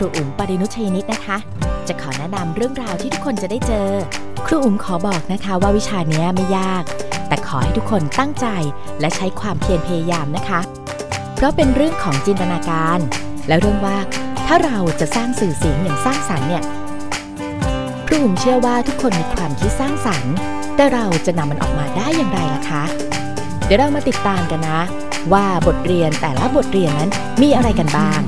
รูอุ๋มปรินุชยนิตนะคะ จะขอแนะนำเรื่องราวที่ทุกคนจะได้เจอ ครูอุ๋มขอบอกนะคะว่าวิชานี้ไม่ยาก แต่ขอให้ทุกคนตั้งใจและใช้ความเพียรพยายามนะคะ เพราะเป็นเรื่องของจินตนาการ และเรื่องว่าถ้าเราจะสร้างสื่อเสียงอย่างสร้างสรรค์เนี่ยครูอุ๋มเชื่อว่าทุกคนมีความคิดสร้างสรรค์ แต่เราจะนำมันออกมาได้อย่างไรล่ะคะ เดี๋ยวเรามาติดตามกันนะ ว่าบทเรียนแต่ละบทเรียนนั้นมีอะไรกันบ้าง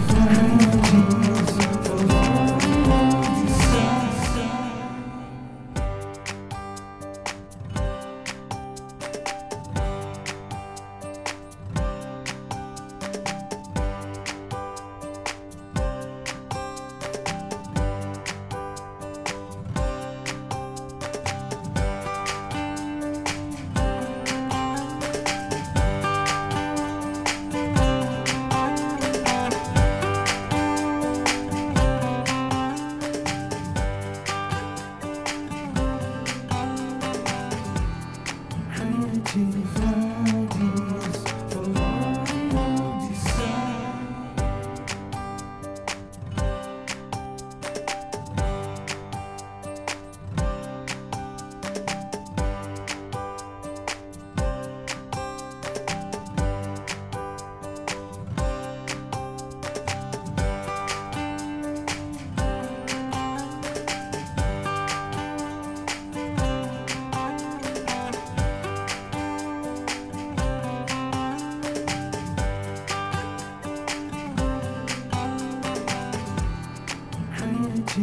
ถ่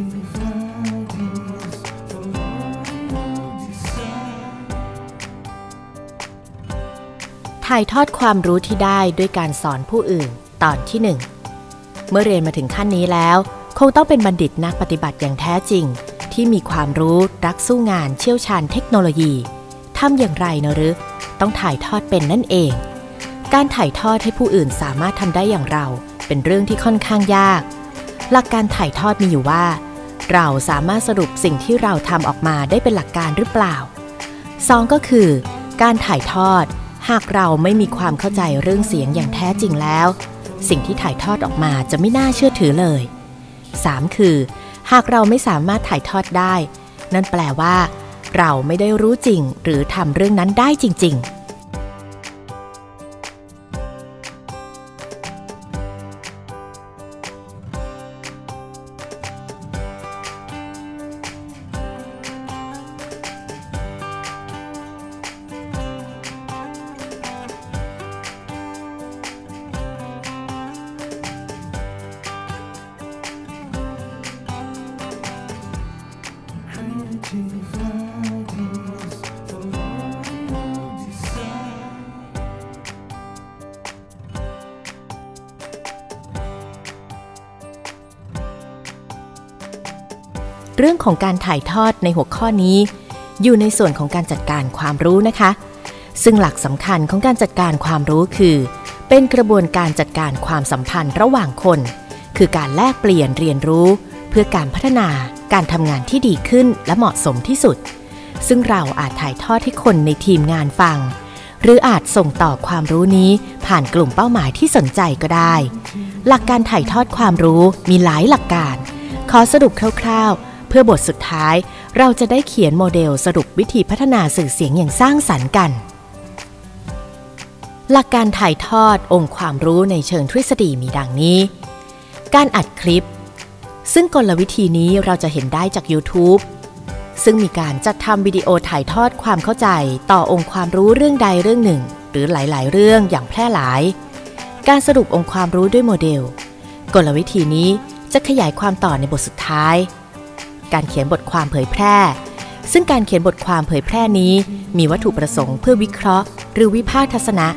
ายทอดความรู้ที่ได้ด้วยการสอนผู้อื่นตอนที่หนึ่งเมื่อเรียนมาถึงขั้นนี้แล้ว คงต้องเป็นบัณฑิตนักปฏิบัติอย่างแท้จริง ที่มีความรู้รักสู้งานเชี่ยวชาญเทคโนโลยีทำอย่างไรนะหรือ ต้องถ่ายทอดเป็นนั่นเอง การถ่ายทอดให้ผู้อื่นสามารถทำได้อย่างเรา เป็นเรื่องที่ค่อนข้างยาก หลักการถ่ายทอดมีอยู่ว่า เราสามารถสรุปสิ่งที่เราทำออกมาได้เป็นหลักการหรือเปล่า 2 ก็คือ การถ่ายทอด หากเราไม่มีความเข้าใจเรื่องเสียงอย่างแท้จริงแล้ว สิ่งที่ถ่ายทอดออกมาจะไม่น่าเชื่อถือเลย 3. คือ หากเราไม่สามารถถ่ายทอดได้ นั่นแปลว่า เราไม่ได้รู้จริงหรือทำเรื่องนั้นได้จริง ๆ เรื่องของการถ่ายทอดในหัวข้อนี้ อยู่ในส่วนของการจัดการความรู้นะคะ ซึ่งหลักสำคัญของการจัดการความรู้คือ เป็นกระบวนการจัดการความสัมพันธ์ระหว่างคน คือการแลกเปลี่ยนเรียนรู้ เพื่อการพัฒนาการทำงานที่ดีขึ้นและเหมาะสมที่สุด ซึ่งเราอาจถ่ายทอดให้คนในทีมงานฟัง หรืออาจส่งต่อความรู้นี้ผ่านกลุ่มเป้าหมายที่สนใจก็ได้ หลักการถ่ายทอดความรู้มีหลายหลักการ ขอสรุปคร่าวๆ เพื่อบทสุดท้ายเราจะได้เขียนโมเดลสรุปวิธีพัฒนาสื่อเสียงอย่างสร้างสรรค์กัน หลักการถ่ายทอดองค์ความรู้ในเชิงทฤษฎีมีดังนี้ การอัดคลิป ซึ่งกลวิธีนี้เราจะเห็นได้จาก YouTube ซึ่งมีการจัดทำวิดีโอถ่ายทอดความเข้าใจต่อองค์ความรู้เรื่องใดเรื่องหนึ่ง หรือหลาย ๆ เรื่องอย่างแพร่หลาย การสรุปองค์ความรู้ด้วยโมเดล กลวิธีนี้จะขยายความต่อในบทสุดท้าย การเขียนบทความเผยแพร่ ซึ่งการเขียนบทความเผยแพร่นี้ มีวัตถุประสงค์เพื่อวิเคราะห์ หรือวิพากษ์ทัศนะ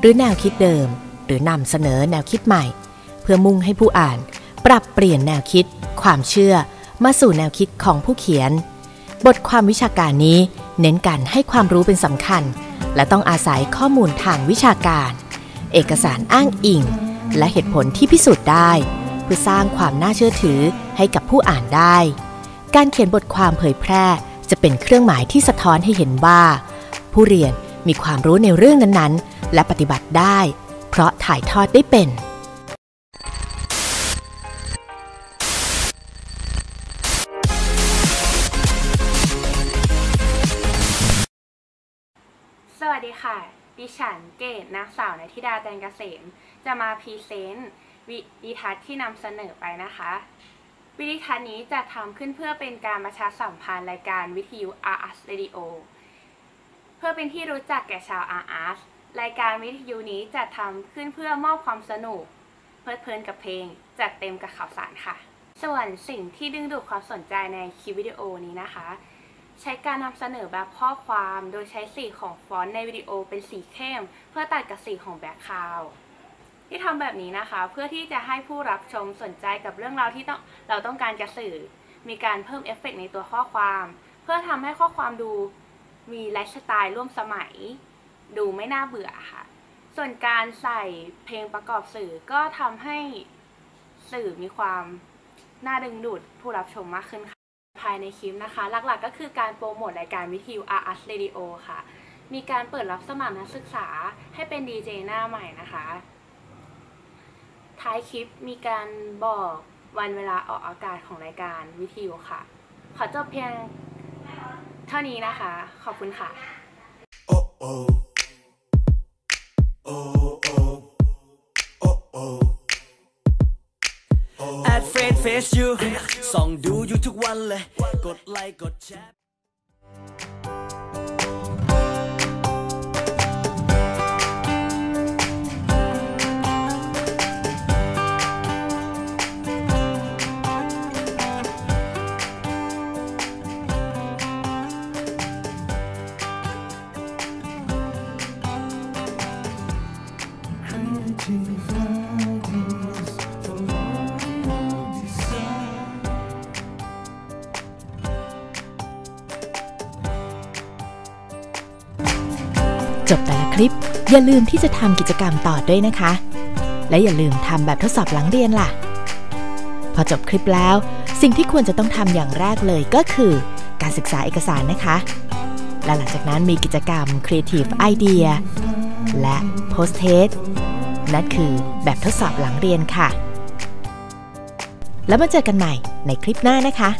หรือแนวคิดเดิม หรือนำเสนอแนวคิดใหม่ เพื่อมุ่งให้ผู้อ่าน ปรับเปลี่ยนแนวคิด ความเชื่อ มาสู่แนวคิดของผู้เขียน บทความวิชาการนี้ เน้นการให้ความรู้เป็นสำคัญ และต้องอาศัยข้อมูลทางวิชาการ เอกสารอ้างอิง และเหตุผลที่พิสูจน์ได้ เพื่อสร้างความน่าเชื่อถือให้กับผู้อ่านได้ การเขียนบทความเผยแพร่ จะเป็นเครื่องหมายที่สะท้อนให้เห็นว่า ผู้เรียนมีความรู้ในเรื่องนั้นๆ และปฏิบัติได้ เพราะถ่ายทอดได้เป็น สวัสดีค่ะ ดิฉันเกตนักสาวในธิดาแตงเกษม จะมาพรีเซนต์วิดีทัศน์ที่นำเสนอไปนะคะ วิดีทัศน์นี้จะทำขึ้นเพื่อเป็นการประชาสัมพันธ์รายการวิทยุ RS Radio เพื่อเป็นที่รู้จักแก่ชาว RS รายการวิทยุนี้จะทำขึ้นเพื่อมอบความสนุก เพลิดเพลินกับเพลง จัดเต็มกับข่าวสารค่ะ ส่วนสิ่งที่ดึงดูดความสนใจในคลิปวิดีโอนี้นะคะ ใช้การนำเสนอแบบข้อความโดยใช้สีของฟอนต์ในวิดีโอเป็นสีเข้ม เพื่อตัดกับสีของ background ที่ทำแบบนี้นะคะ เพื่อที่จะให้ผู้รับชมสนใจกับเรื่องราวที่ต้องเราต้องการจะสื่อ มีการเพิ่มเอฟเฟกต์ในตัวข้อความ เพื่อทำให้ข้อความดูมีไลฟ์สไตล์ร่วมสมัย ดูไม่น่าเบื่อค่ะ ส่วนการใส่เพลงประกอบสื่อก็ทำให้สื่อมีความน่าดึงดูดผู้รับชมมากขึ้นค่ะภายในคลิปนะคะ หลักๆก็คือการโปรโมทรายการวิทยุ RS Radio ค่ะ มีการเปิดรับสมัครนักศึกษาให้เป็นดีเจหน้าใหม่นะคะ ท้ายคลิปมีการบอกวันเวลาออกอากาศของรายการวิทยุค่ะ ขอจบเพียงเท่านี้นะคะ ขอบคุณค่ะ Oh oh. Oh oh. Oh oh. แอดเฟซเฟซยูส่องดูอยู่ทุกวันเลย กดไลค์กดแชร์ จบแต่ละคลิป อย่าลืมที่จะทำกิจกรรมต่อด้วยนะคะ และอย่าลืมทำแบบทดสอบหลังเรียนล่ะ พอจบคลิปแล้ว สิ่งที่ควรจะต้องทำอย่างแรกเลยก็คือ การศึกษาเอกสารนะคะ และหลังจากนั้นมีกิจกรรม Creative Idea และ Post Test นั่นคือแบบทดสอบหลังเรียนค่ะ แล้วมาเจอกันใหม่ในคลิปหน้านะคะ